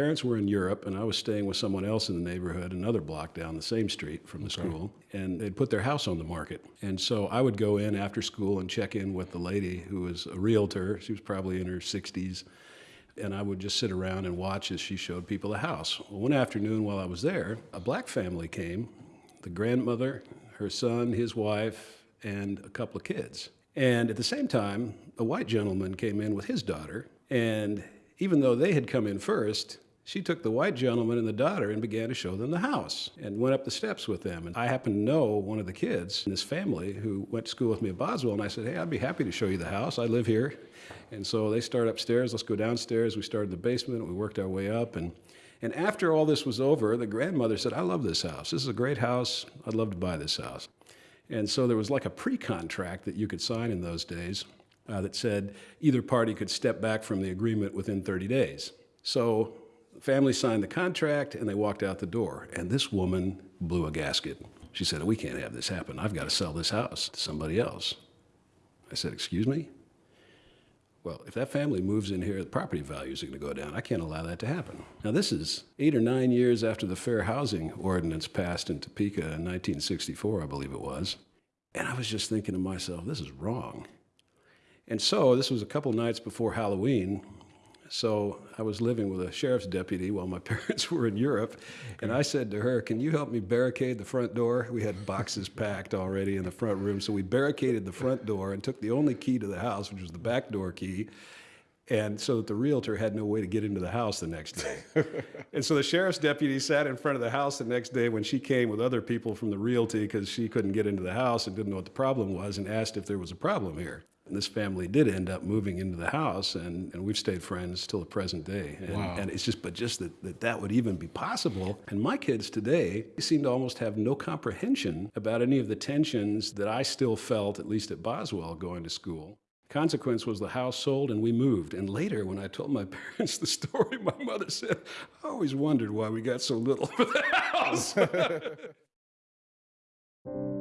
parents were in Europe, and I was staying with someone else in the neighborhood, another block down the same street from the school, and they'd put their house on the market. And so I would go in after school and check in with the lady who was a realtor. She was probably in her 60s. And I would just sit around and watch as she showed people the house. Well, one afternoon while I was there, a black family came the grandmother, her son, his wife, and a couple of kids. And at the same time, a white gentleman came in with his daughter. And even though they had come in first, she took the white gentleman and the daughter and began to show them the house and went up the steps with them. And I happened to know one of the kids in this family who went to school with me at Boswell. And I said, Hey, I'd be happy to show you the house. I live here. And so they started upstairs. Let's go downstairs. We started the basement. We worked our way up. And, and after all this was over, the grandmother said, I love this house. This is a great house. I'd love to buy this house. And so there was like a pre contract that you could sign in those days uh, that said either party could step back from the agreement within 30 days. So family signed the contract and they walked out the door. And this woman blew a gasket. She said, We can't have this happen. I've got to sell this house to somebody else. I said, Excuse me? Well, if that family moves in here, the property values are going to go down. I can't allow that to happen. Now, this is eight or nine years after the Fair Housing Ordinance passed in Topeka in 1964, I believe it was. And I was just thinking to myself, this is wrong. And so, this was a couple nights before Halloween. So, I was living with a sheriff's deputy while my parents were in Europe. Okay. And I said to her, Can you help me barricade the front door? We had boxes packed already in the front room. So, we barricaded the front door and took the only key to the house, which was the back door key. And so that the realtor had no way to get into the house the next day. and so the sheriff's deputy sat in front of the house the next day when she came with other people from the realty because she couldn't get into the house and didn't know what the problem was and asked if there was a problem here. And this family did end up moving into the house, and, and we've stayed friends till the present day. And, wow. and it's just, but just that, that that would even be possible. And my kids today seem to almost have no comprehension about any of the tensions that I still felt, at least at Boswell, going to school. Consequence was the house sold and we moved. And later, when I told my parents the story, my mother said, I always wondered why we got so little for the house.